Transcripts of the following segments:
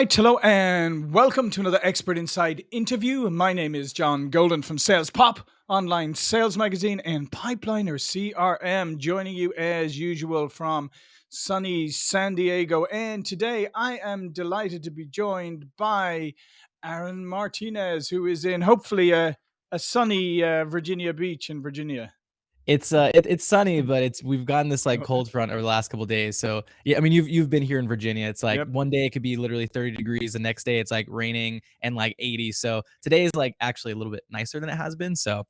right, hello, and welcome to another Expert Insights interview. My name is John Golden from Sales Pop, online sales magazine, and Pipeliner CRM, joining you as usual from sunny San Diego. And today I am delighted to be joined by Aaron Martinez, who is in hopefully a, a sunny uh, Virginia Beach in Virginia. It's uh, it, it's sunny, but it's we've gotten this like cold front over the last couple days. So yeah, I mean you've you've been here in Virginia. It's like Yep. one day it could be literally 30 degrees, the next day it's like raining and like 80. So today is like actually a little bit nicer than it has been. So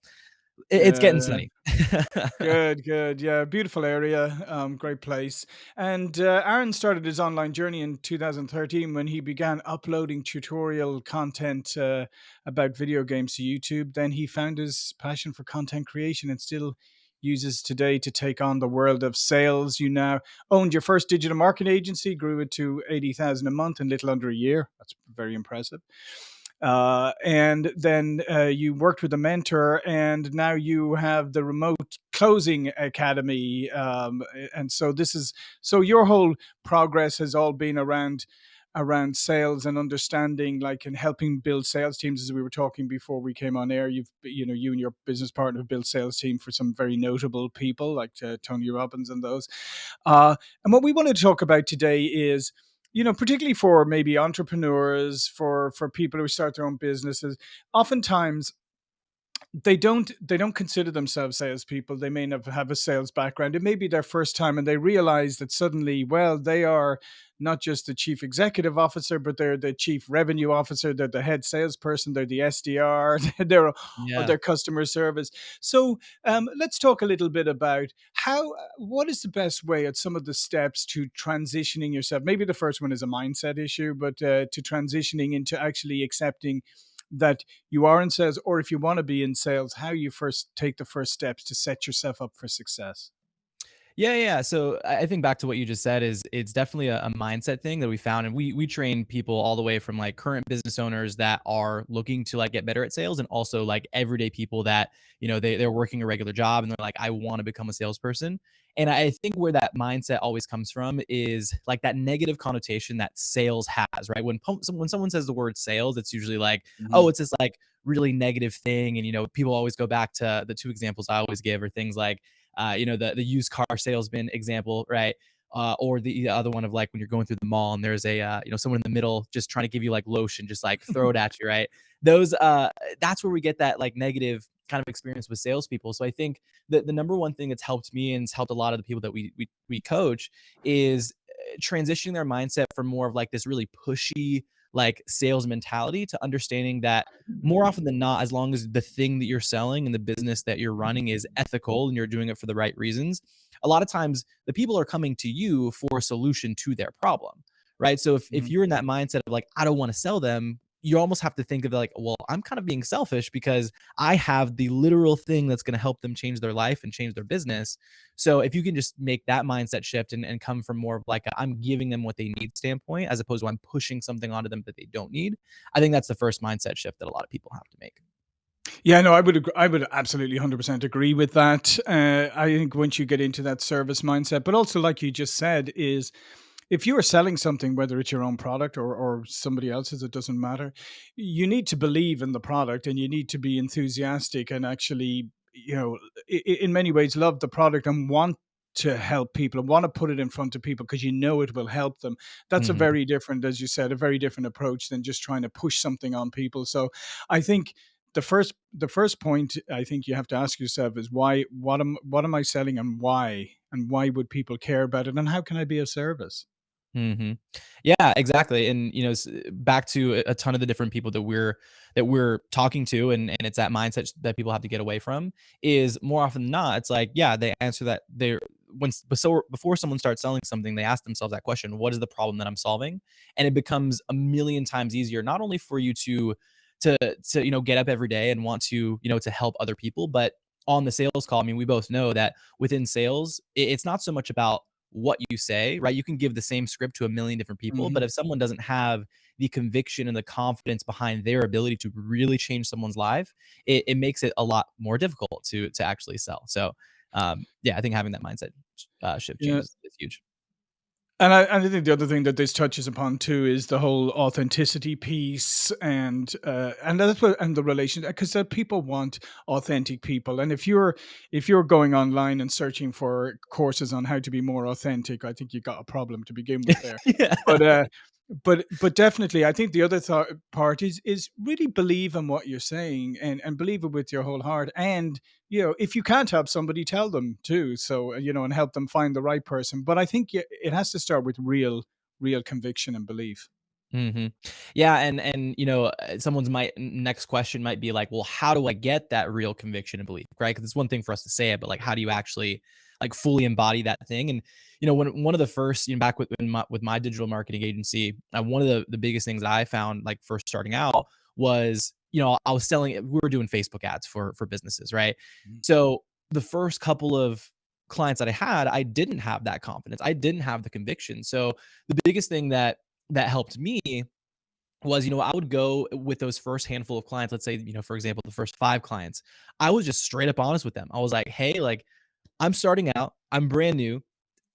it, it's getting sunny. Good, good. Yeah, beautiful area, um, great place. And uh, Aaron started his online journey in 2013 when he began uploading tutorial content uh, about video games to YouTube. Then he found his passion for content creation and still uses today to take on the world of sales. You now owned your first digital marketing agency, grew it to 80,000 a month in little under a year. That's very impressive. Uh, and then uh, you worked with a mentor, and now you have the remote closing academy. Um, and so this is so your whole progress has all been around around sales and understanding like and helping build sales teams as we were talking before we came on air you've you know you and your business partner have built sales team for some very notable people like uh, tony robbins and those. Uh, and what we want to talk about today is you know particularly for maybe entrepreneurs for for people who start their own businesses oftentimes they don't they don't consider themselves salespeople. They may not have a sales background. It may be their first time, and they realize that suddenly, well, they are not just the chief executive officer, but they're the chief revenue officer. They're the head salesperson. They're the SDR. They're or Yeah. their customer service. So um, let's talk a little bit about how. What is the best way at some of the steps to transitioning yourself? Maybe the first one is a mindset issue, but uh, to transitioning into actually accepting that you are in sales or if you want to be in sales how you first take the first steps to set yourself up for success Yeah, yeah. So I think back to what you just said is it's definitely a, a mindset thing that we found, and we we train people all the way from like current business owners that are looking to like get better at sales, and also like everyday people that you know they they're working a regular job and they're like I want to become a salesperson. And I think where that mindset always comes from is like that negative connotation that sales has, right? When when someone says the word sales, it's usually like oh, hmm it's this like really negative thing, and you know people always go back to the two examples I always give are things like uh, you know, the the used car salesman example, right? Uh, or the, the other one of like when you're going through the mall and there's a uh, you know someone in the middle just trying to give you like lotion, just like throw it at you, right? Those uh, that's where we get that like negative kind of experience with salespeople. So I think that the number one thing that's helped me and has helped a lot of the people that we we, we coach is uh, transitioning their mindset from more of like this really pushy like sales mentality to understanding that more often than not, as long as the thing that you're selling and the business that you're running is ethical and you're doing it for the right reasons, a lot of times the people are coming to you for a solution to their problem. Right. So if, if hmm you're in that mindset of like, I don't want to sell them, you almost have to think of like, well, I'm kind of being selfish because I have the literal thing that's going to help them change their life and change their business. So if you can just make that mindset shift and, and come from more of like i am giving them what they need standpoint as opposed to I'm pushing something onto them that they don't need, I think that's the first mindset shift that a lot of people have to make. yeah no i would i would absolutely 100% agree with that uh, i think once you get into that service mindset but also like you just said is if you are selling something whether it's your own product or, or somebody else's it doesn't matter you need to believe in the product and you need to be enthusiastic and actually you know in many ways love the product and want to help people and want to put it in front of people because you know it will help them. That's a Mhm. very different as you said a very different approach than just trying to push something on people. So i think the first the first point i think you have to ask yourself is why what am what am i selling and why? And why would people care about it? And how can i be of service Mhm. Yeah, exactly, and, you know, back to a ton of the different people that we're that we're talking to, and and it's that mindset that people have to get away from, is more often than not, it's like, yeah, they answer that they're when so before someone starts selling something, they ask themselves that question, "What is the problem that I'm solving?" And it becomes a million times easier, not only for you to to to, you know, get up every day and want to, you know, to help other people, but on the sales call, I mean, we both know that within sales, it's not so much about what you say, right? You can give the same script to a million different people, but hmm if someone doesn't have the conviction and the confidence behind their ability to really change someone's life, it, it makes it a lot more difficult to to actually sell. So, um, yeah, I think having that mindset uh, shift change yeah is, is huge. And I and I think the other thing that this touches upon too is the whole authenticity piece and, uh, and that's what and the relation 'cause, uh, people want authentic people, and if you're if you're going online and searching for courses on how to be more authentic, I think you've got a problem to begin with there. Yeah. But, uh, but but definitely, I think the other thought part is is really believe in what you're saying and and believe it with your whole heart, and, you know, if you can't help somebody, tell them too, so, you know, and help them find the right person, but I think it has to start with real real conviction and belief. Mm -hmm. Yeah, and and, you know, uh, someone's might next question might be like, "Well, how do I get that real conviction and belief?" right? Because it's one thing for us to say it, but, like, how do you actually, like, fully embody that thing? And, you know, when one of the first you know, back with my with my digital marketing agency, uh, one of the the biggest things that I found, like, first starting out was, you know, I was selling we were doing Facebook ads for for businesses, right? Mhm. So, the first couple of clients that I had, I didn't have that confidence, I didn't have the conviction, so, the biggest thing that that helped me was, you know, I would go with those first handful of clients, let's say, you know, for example, the first 5 clients, I was just straight up honest with them. I was like, "Hey, like, I'm starting out, I'm brand new,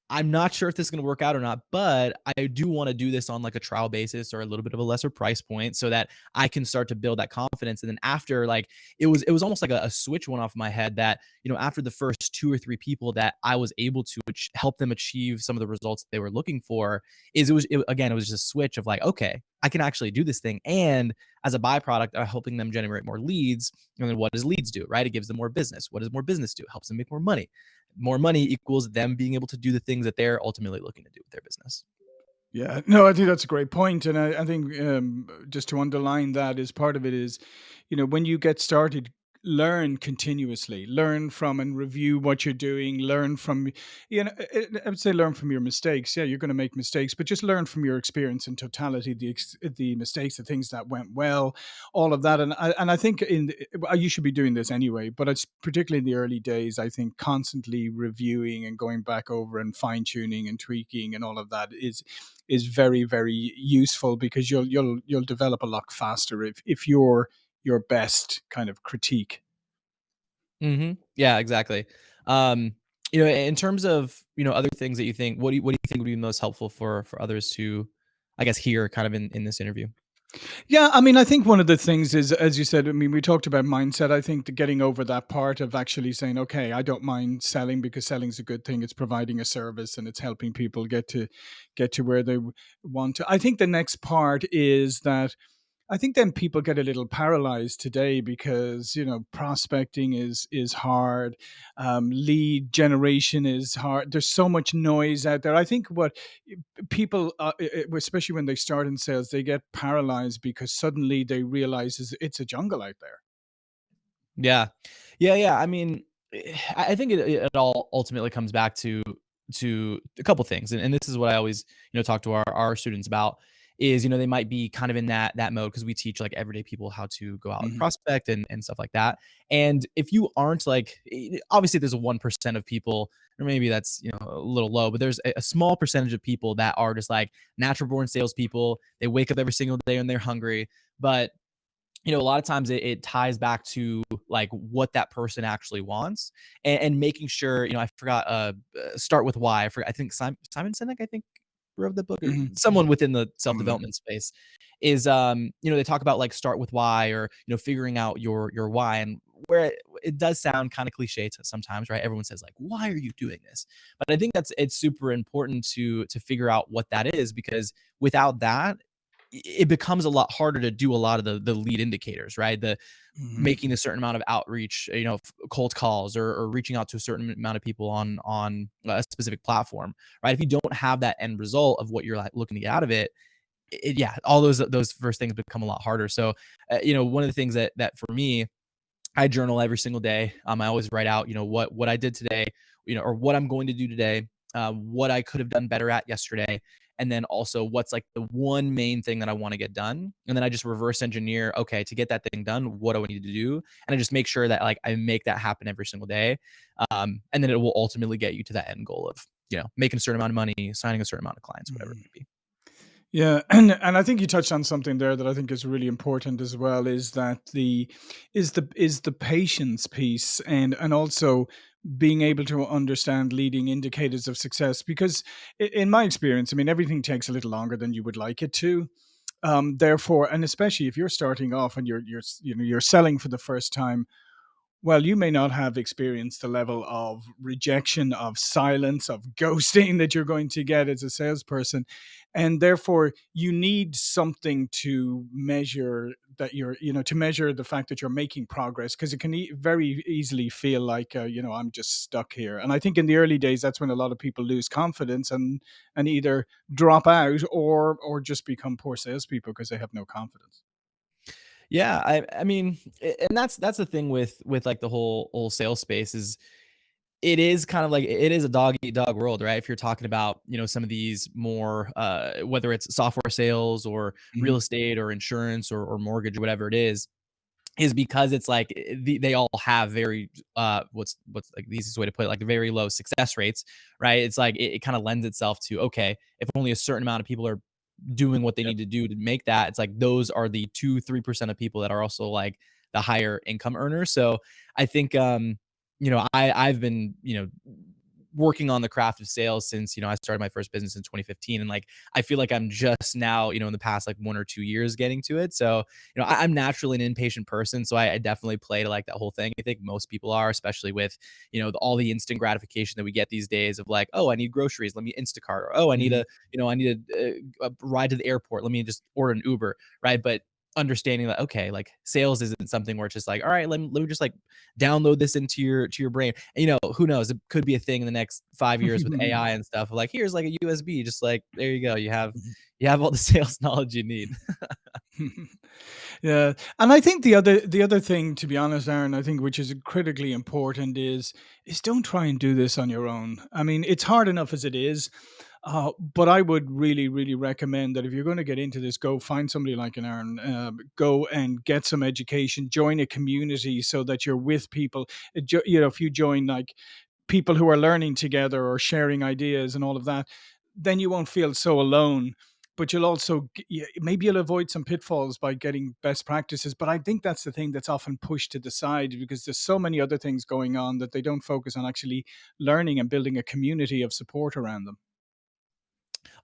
I'm not sure if this is gonna work out or not, but I do wanna do this on, like, a trial basis or a little bit of a lesser price point so that I can start to build that confidence," and then after, like, it was it was almost like a a switch went off my head that, you know, after the first 2 or 3 people that I was able to help them achieve some of the results they were looking for, is it was it again, it was just a switch of like, "Okay, I can actually do this thing," and as a byproduct of helping them generate more leads, and then what does leads do, right? It gives them more business. What does more business do? It helps them make more money. More money equals them being able to do the things that they're ultimately looking to do with their business. Yeah, no, I think that's a great point, and I I think, um, just to underline that is part of it is, you know, when you get started, learn continuously, learn from and review what you're doing, learn from you know, eh eh, I would say learn from your mistakes. Yeah, you're gonna make mistakes, but just learn from your experience in totality, the the mistakes, the things that went well, all of that, and I and I think in the you should be doing this anyway, but it's particularly in the early days, I think constantly reviewing and going back over and fine-tuning and tweaking and all of that is is very, very useful because you'll you'll you'll develop a lot faster if if you're your best kind of critique. Mhm. Yeah, exactly. Um, you know, in terms of, you know, other things that you think, what do you what do you think would be most helpful for for others to, I guess, hear kind of in in this interview? Yeah, I mean, I think one of the things is, as you said, I mean, we talked about mindset. I think getting over that part of actually saying, "Okay, I don't mind selling because selling is a good thing. It's providing a service and it's helping people get to get to where they want to." I think the next part is that I think then people get a little paralyzed today because, you know, prospecting is is hard, um, lead generation is hard. There's so much noise out there. I think what people, uh, eh eh, especially when they start in sales, they get paralyzed because suddenly they realize it's a jungle out there. Yeah. Yeah, yeah, I mean, I I think it it all ultimately comes back to to a couple things, and and this is what I always, you know, talk to our our students about is, you know, they might be kind of in that that mode because we teach, like, everyday people how to go out and Mhm. prospect and and stuff like that, and if you aren't, like obviously, there's a 1% of people, or maybe that's, you know, a little low, but there's a a small percentage of people that are just, like, natural born salespeople. They wake up every single day and they're hungry, but, you know, a lot of times it it ties back to, like, what that person actually wants, and and making sure, you know, I forgot, uh, uh, Start With Why. I forgot I think Sim Simon Sinek, I think, wrote the book, or Mhm. someone within the that. self-development space is, um, you know, they talk about, like, start with why or, you know, figuring out your your why, and where it does sound kinda cliche to sometimes, right? Everyone says, like, "Why are you doing this?" But I think that's it's super important to to figure out what that is because without that, it becomes a lot harder to do a lot of the the lead indicators, right? The Mhm. making a certain amount of outreach, you know, cold calls or or reaching out to a certain amount of people on on a specific platform, right? If you don't have that end result of what you're, like, looking to get out of it, i yeah, all those those first things become a lot harder, so, uh, you know, one of the things that that for me, I journal every single day, um, I always write out, you know, what what I did today, you know, or what I'm going to do today, uh, what I could have done better at yesterday, and then also what's, like, the one main thing that I wanna get done, and then I just reverse engineer, "Okay, to get that thing done, what do I need to do?" And I just make sure that, like, I make that happen every single day, um, and then it will ultimately get you to that end goal of, you know, making a certain amount of money, signing a certain amount of clients, whatever it Mhm. may be. Yeah, and and I think you touched on something there that I think is really important as well, is that the is the is the patience piece, and and also being able to understand leading indicators of success because in my experience i mean everything takes a little longer than you would like it to um, therefore and especially if you're starting off and you're you're you know you're selling for the first time well, you may not have experienced the level of rejection, of silence, of ghosting that you're going to get as a salesperson. And therefore, you need something to measure that you're, you know, to measure the fact that you're making progress because it can e- very easily feel like, uh, you know, I'm just stuck here. And I think in the early days, that's when a lot of people lose confidence and and either drop out or or just become poor salespeople because they have no confidence. Yeah, I I mean, and that's that's the thing with with, like, the whole whole sales space is it is kind of like it is a dog eat dog world, right? If you're talking about, you know, some of these more, uh, whether it's software sales or real Mhm. estate or insurance or or mortgage or whatever it is, is because it's like, they all have very, uh, what's what's, like, the easiest way to put it, like, very low success rates, right? It's like it it kinda lends itself to, okay, if only a certain amount of people are doing what they Yep. need to do to make that, it's like those are the 2, 3% of people that are also, like, the higher income earners, so I think, um, you know, I I've been, you know, working on the craft of sales since, you know, I started my first business in 2015, and, like, I feel like I'm just now, you know, in the past, like, 1 or 2 years getting to it, so, you know, I I'm naturally an impatient person, so I I definitely play to, like, that whole thing. I think most people are, especially with, you know, the all the instant gratification that we get these days of, like, "Oh, I need groceries, let me Instacart," or, "Oh, I need Mhm. a you know, I need a, uh, a ride to the airport, let me just order an Uber," right? But understanding that, okay, like, sales isn't something where it's just like, "All right, let me let me just, like, download this into your to your brain." And, you know, who knows? It could be a thing in the next 5 years with AI and stuff, like, "Here's, like, a USB," just like, there you go, you have mm-hmm. you have all the sales knowledge you need. Yeah, and I think the other the other thing, to be honest, Aaron, I think which is critically important is is don't try and do this on your own. I mean, it's hard enough as it is, uh, but I would really, really recommend that if you're going to get into this, go find somebody like an Aaron, um, go and get some education, join a community so that you're with people. Uh, You know, if you join like people who are learning together or sharing ideas and all of that, then you won't feel so alone. But you'll also maybe you'll avoid some pitfalls by getting best practices. But I think that's the thing that's often pushed to the side because there's so many other things going on that they don't focus on actually learning and building a community of support around them.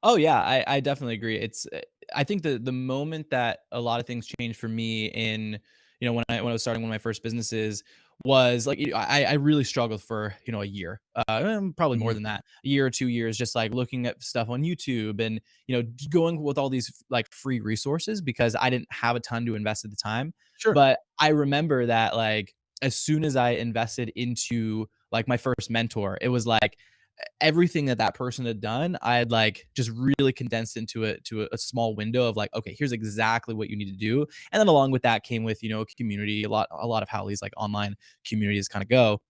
Oh yeah, I I definitely agree. It's uh, I think the the moment that a lot of things changed for me in you know when I when I was starting one of my first businesses was like I I really struggled for you know a year, uh, probably more Mhm. than that, a year or two years, just like looking at stuff on YouTube and you know going with all these like free resources because I didn't have a ton to invest at the time. Sure. But I remember that like as soon as I invested into like my first mentor, it was like everything that that person had done, I had like just really condensed into it to a, a small window of like, okay, here's exactly what you need to do. And then along with that came with, you know, community, a lot, a lot of how these like online communities kind of go.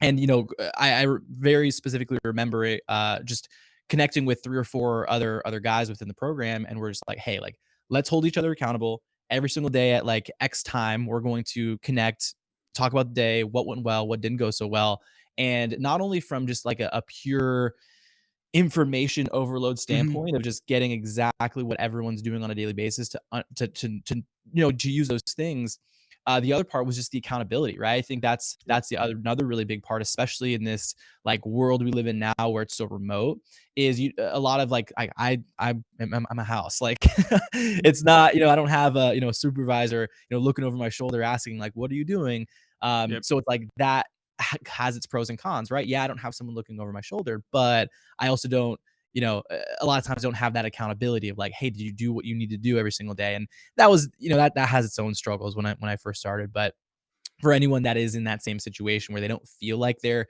And, you know, I, I very specifically remember it, uh, just connecting with three or four other other guys within the program. And we're just like, hey, like, let's hold each other accountable every single day at like X time. We're going to connect, talk about the day, what went well, what didn't go so well. And not only from just like a, a pure information overload Mhm. standpoint of just getting exactly what everyone's doing on a daily basis to uh, to to to you know to use those things. Uh, the other part was just the accountability, right? I think that's that's the other another really big part, especially in this like world we live in now where it's so remote. Is you a lot of like I I I'm I'm, I'm a house like it's not you know I don't have a you know a supervisor you know looking over my shoulder asking like what are you doing um Yep. so it's like that ha- has its pros and cons right yeah I don't have someone looking over my shoulder but I also don't, you know, uh, a lot of times don't have that accountability of like, hey, did you do what you need to do every single day? And that was, you know, that that has its own struggles when I when I first started. But for anyone that is in that same situation where they don't feel like they're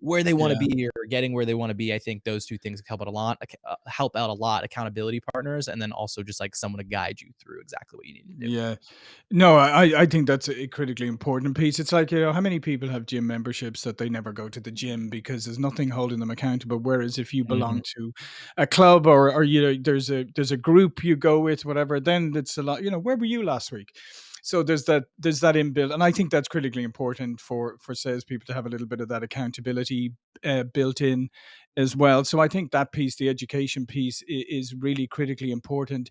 where they want to Yeah. be or getting where they want to be, I think those two things help out a lot. uh, Help out a lot. Accountability partners, and then also just like someone to guide you through exactly what you need to do. Yeah. No, I I think that's a critically important piece. It's like, you know, how many people have gym memberships that they never go to the gym because there's nothing holding them accountable. Whereas if you belong to a club or or you know, there's a there's a group you go with, whatever, then it's a lot, you know, where were you last week? So there's that there's that inbuilt, and I think that's critically important for for salespeople to have a little bit of that accountability uh, built in as well. So I think that piece, the education piece, is, really critically important.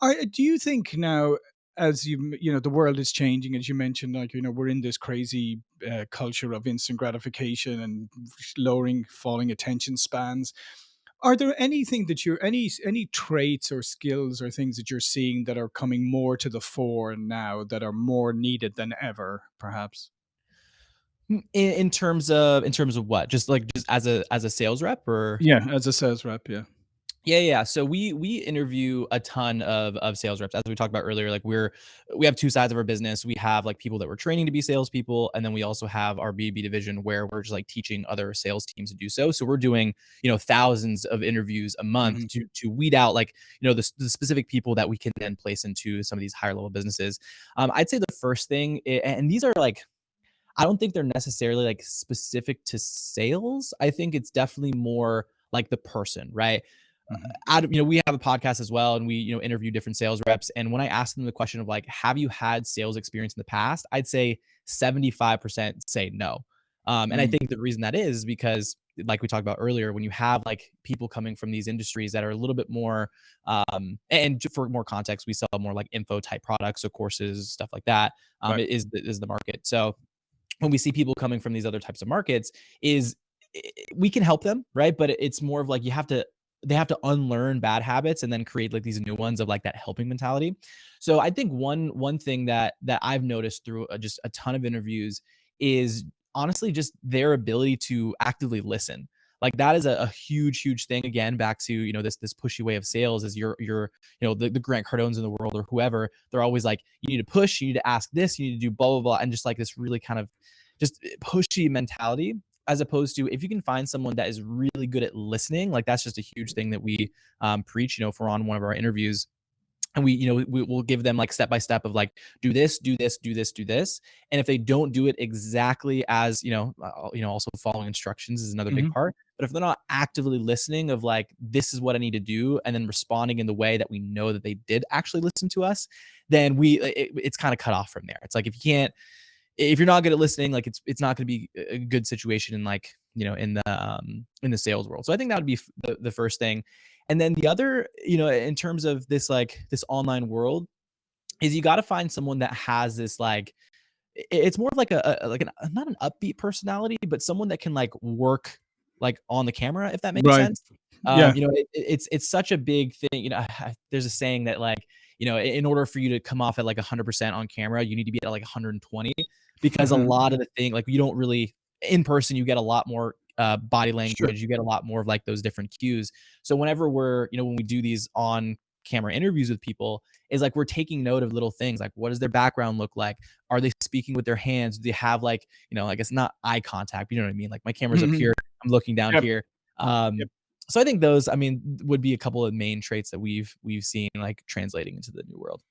Are, do you think now? as you you know the world is changing as you mentioned like you know we're in this crazy uh, culture of instant gratification and lowering falling attention spans are there anything that you're any any traits or skills or things that you're seeing that are coming more to the fore now that are more needed than ever perhaps? Mm, In, in terms of in terms of what? Just like just as a as a sales rep or? Yeah as a sales rep yeah Yeah, yeah. So we we interview a ton of of sales reps. As we talked about earlier, like we're we have two sides of our business. We have like people that we're training to be salespeople, and then we also have our B2B division where we're just like teaching other sales teams to do so. So we're doing, you know, thousands of interviews a month hmm to to weed out like, you know, the, the specific people that we can then place into some of these higher level businesses. Um, I'd say the first thing, and these are like I don't think they're necessarily like specific to sales. I think it's definitely more like the person, right? Hmm out of you know we have a podcast as well and we you know interview different sales reps and when i ask them the question of like have you had sales experience in the past? I'd say 75% say no. Um, and i mm. think the reason that is is because like we talked about earlier when you have like people coming from these industries that are a little bit more um, and for more context we sell more like info type products so courses stuff like that um, right. is the, is the market. So when we see people coming from these other types of markets is we can help them right? But it's more of like you have to they have to unlearn bad habits and then create like these new ones of like that helping mentality. So i think one one thing that that i've noticed through uh, just a ton of interviews is honestly just their ability to actively listen. Like that is a, a huge huge thing again back to you know this this pushy way of sales is you're you're you know the, the grant cardones in the world or whoever they're always like you need to push you need to ask this you need to do blah blah blah and just like this really kind of just eh, pushy mentality as opposed to if you can find someone that is really good at listening like that's just a huge thing that we um, preach you know if we're on one of our interviews. And we you know we, we'll give them like step by step of like do this do this do this do this. And if they don't do it exactly as you know uh, you know also following instructions is another big hmm part. But if they're not actively listening of like this is what i need to do and then responding in the way that we know that they did actually listen to us then we it, it's kind of cut off from there. It's like if you can't if you're not good at listening, like it's it's not going to be a good situation in like you know in the um, in the sales world. So I think that would be f- the the first thing, and then the other you know in terms of this like this online world is you got to find someone that has this like it's more of like a, a like an not an upbeat personality, but someone that can like work like on the camera if that makes right sense. yeah Um, you know, it, it- it's it's such a big thing. You know, there's a saying that like you know, in order for you to come off at like 100% on camera, you need to be at like 120 because a lot of the thing like you don't really in person you get a lot more uh, body sure language, you get a lot more of like those different cues. So whenever we're, you know, when we do these on camera interviews with people, is like we're taking note of little things like what does their background look like? Are they speaking with their hands? Do they have like, you know, I guess not eye contact, you know what I mean? Like my camera's up Mhm. here, I'm looking down Yep, here. yep. Um, so I think those, I mean, would be a couple of main traits that we've we've seen like translating into the new world.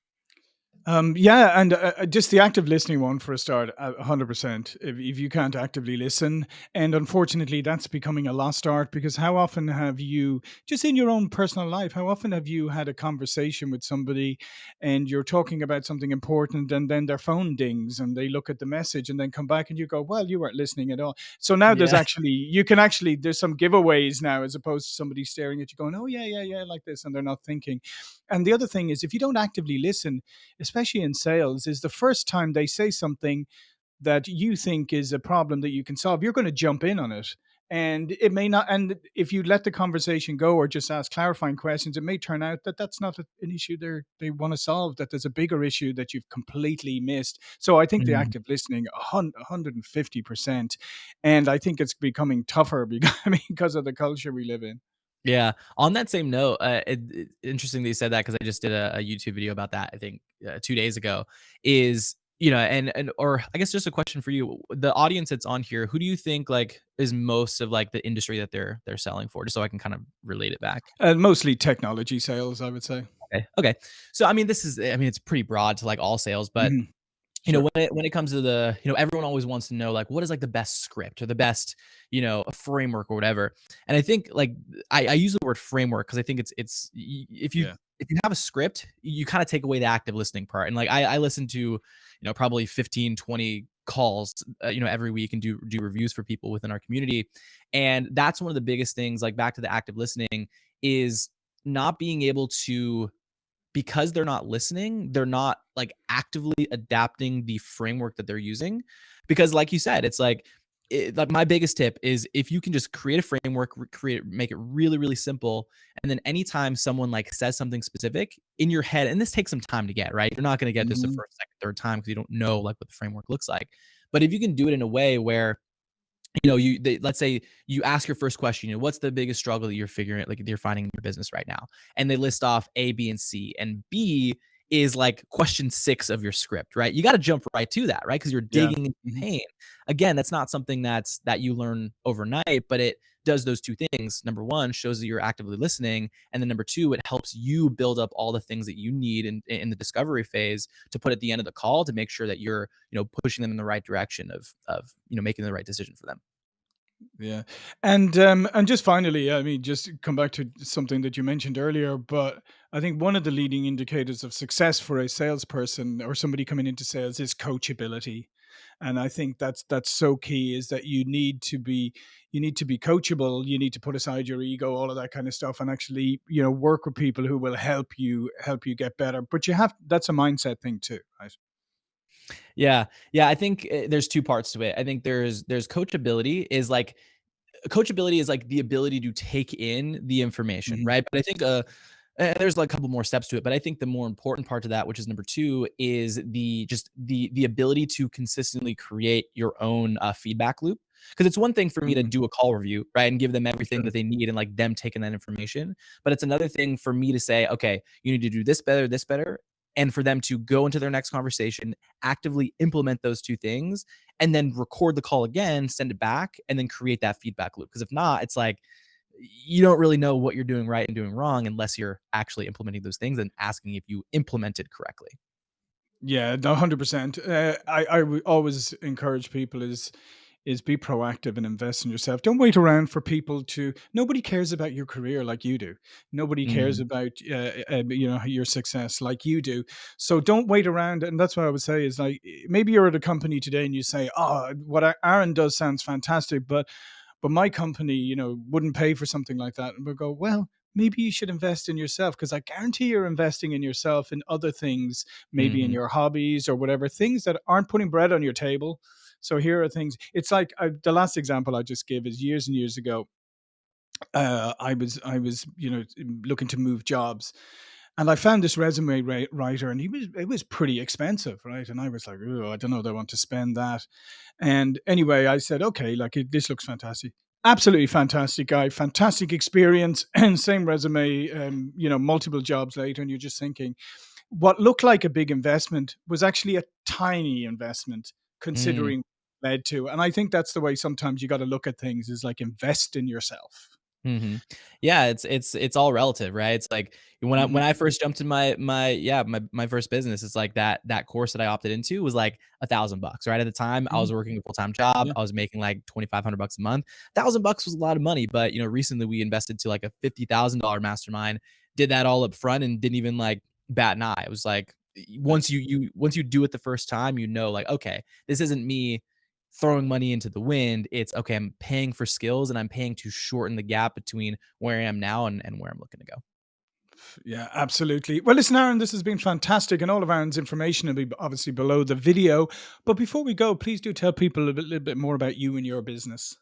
Um, yeah, and uh, uh, just the active listening one for a start, uh, 100%. If, if you can't actively listen, and unfortunately, that's becoming a lost art because how often have you, just in your own personal life, how often have you had a conversation with somebody and you're talking about something important and then their phone dings and they look at the message and then come back and you go, well, you weren't listening at all. So now there's actually, you can actually, there's some giveaways now as opposed to somebody staring at you going, oh, yeah, yeah, yeah, like this, and they're not thinking. And the other thing is, if you don't actively listen, especially in sales, is the first time they say something that you think is a problem that you can solve, you're going to jump in on it. And it may not, and if you let the conversation go or just ask clarifying questions, it may turn out that that's not an issue they they want to solve, that there's a bigger issue that you've completely missed. So I think the Mhm. active listening, 150%. And I think it's becoming tougher because, because of the culture we live in. Yeah. On that same note, uh, it, it, interesting that you said that because I just did a, a YouTube video about that. I think uh, two days ago. Is you know, and and or I guess just a question for you: the audience that's on here, who do you think like is most of like the industry that they're they're selling for? Just so I can kind of relate it back. And mostly technology sales, I would say. Okay. Okay. So I mean, this is I mean, it's pretty broad to like all sales, but Mhm. You know when it when it comes to the you know everyone always wants to know like what is like the best script or the best you know framework or whatever. And i think like i, I use the word framework because i think it's it's if you Yeah. if you have a script you kind of take away the active listening part. And like i i listen to you know probably 15 20 calls uh, you know every week and do do reviews for people within our community. And that's one of the biggest things like back to the active listening is not being able to because they're not listening, they're not like actively adapting the framework that they're using. Because, like you said, it's like, it, like my biggest tip is if you can just create a framework, create, make it really, really simple, and then anytime someone like says something specific in your head, and this takes some time to get right, you're not going to get this the Mhm. first, second, third time because you don't know like what the framework looks like. But if you can do it in a way where you know, you they, let's say you ask your first question, you know, what's the biggest struggle that you're figuring like you're finding in your business right now? And they list off A, B, and C. And B is like question six of your script, right? You got to jump right to that, right? Because you're Yeah. digging into Mhm. pain. Again, that's not something that's that you learn overnight, but it does those two things. Number one, shows that you're actively listening. And then number two, it helps you build up all the things that you need in, in the discovery phase to put at the end of the call to make sure that you're, you know, pushing them in the right direction of of, you know, making the right decision for them. Yeah. And um and just finally, I mean, just come back to something that you mentioned earlier, but I think one of the leading indicators of success for a salesperson or somebody coming into sales is coachability. And I think that's that's so key is that you need to be you need to be coachable, you need to put aside your ego, all of that kind of stuff and actually, you know, work with people who will help you help you get better. But you have that's a mindset thing too, right? Yeah. Yeah, I think, eh, there's 2 parts to it. I think there's there's coachability is like coachability is like the ability to take in the information, Mhm. right? But I think, uh, eh, there's like a couple more steps to it, but I think the more important part to that, which is number 2, is the just the the ability to consistently create your own, uh, feedback loop. Because it's one thing for me to Mhm. do a call review, right, and give them everything that they need and, like, them taking that information, but it's another thing for me to say, "Okay, you need to do this better, this better," and for them to go into their next conversation, actively implement those 2 things, and then record the call again, send it back, and then create that feedback loop. Because if not, it's like you don't really know what you're doing right and doing wrong unless you're actually implementing those things and asking if you implemented correctly. Yeah, no, 100%. Uh, I I always encourage people is is be proactive and invest in yourself. Don't wait around for people to nobody cares about your career like you do. Nobody cares Mhm. about uh, uh, you know your success like you do. So don't wait around and that's what I would say is like maybe you're at a company today and you say, "Oh, what Aaron does sounds fantastic, but but my company, you know, wouldn't pay for something like that." And we'll go, "Well, maybe you should invest in yourself because I guarantee you're investing in yourself in other things maybe in Mhm. your hobbies or whatever, things that aren't putting bread on your table. So here are things. It's like I, the last example I just gave is years and years ago. Uh, I was I was you know looking to move jobs, and I found this resume ri- writer, and he was it was pretty expensive, right? And I was like, oh, I don't know, I want to spend that. And anyway, I said, okay, like it, this looks fantastic. Absolutely fantastic guy, fantastic experience, and same resume. Um, you know, multiple jobs later, and you're just thinking, what looked like a big investment was actually a tiny investment Mm. considering led to. And I think that's the way sometimes you got to look at things is like invest in yourself. Mhm. Yeah, it's it's it's all relative, right? It's like when I when I first jumped in my my yeah, my my first business, it's like that that course that I opted into was like a thousand bucks, right? At the time, I mhm, was working a full-time job. yeah. I was making like 2,500 bucks a month. 1,000 bucks was a lot of money, but you know, recently we invested to like a $50,000 mastermind, did that all up front and didn't even like bat an eye. It was like. Once you you once you do it the first time, you know like, okay, this isn't me throwing money into the wind. It's okay, I'm paying for skills and I'm paying to shorten the gap between where I am now and, and where I'm looking to go. Yeah, absolutely. Well, listen, Aaron, this has been fantastic, and all of Aaron's information will be obviously below the video. But before we go, please do tell people a little bit more about you and your business.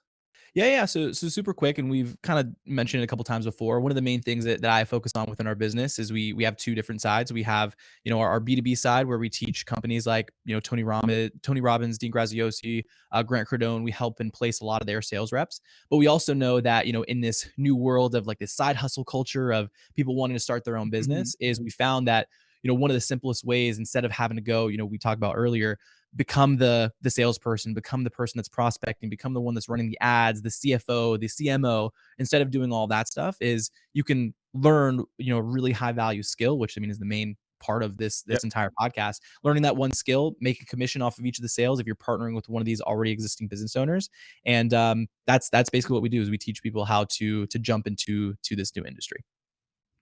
Yeah, yeah. So, so super quick, and we've kind of mentioned it a couple times before. One of the main things that, that I focus on within our business is we we have two different sides. We have you know our B two B side where we teach companies like you know Tony Robbins, Tony Robbins, Dean Graziosi, uh, Grant Cardone. We help and place a lot of their sales reps. But we also know that you know in this new world of like this side hustle culture of people wanting to start their own Mhm. business, is we found that you know one of the simplest ways instead of having to go you know we talked about earlier become the the salesperson, become the person that's prospecting, become the one that's running the ads, the CFO, the CMO, instead of doing all that stuff is you can learn, you know, really high value skill, which I mean is the main part of this this entire podcast learning that one skill make a commission off of each of the sales if you're partnering with one of these already existing business owners and um, that's that's basically what we do is we teach people how to to jump into to this new industry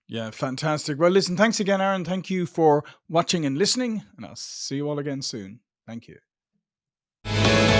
Yeah, fantastic. Well, listen, thanks again, Aaron. Thank you for watching and listening, and I'll see you all again soon. Thank you.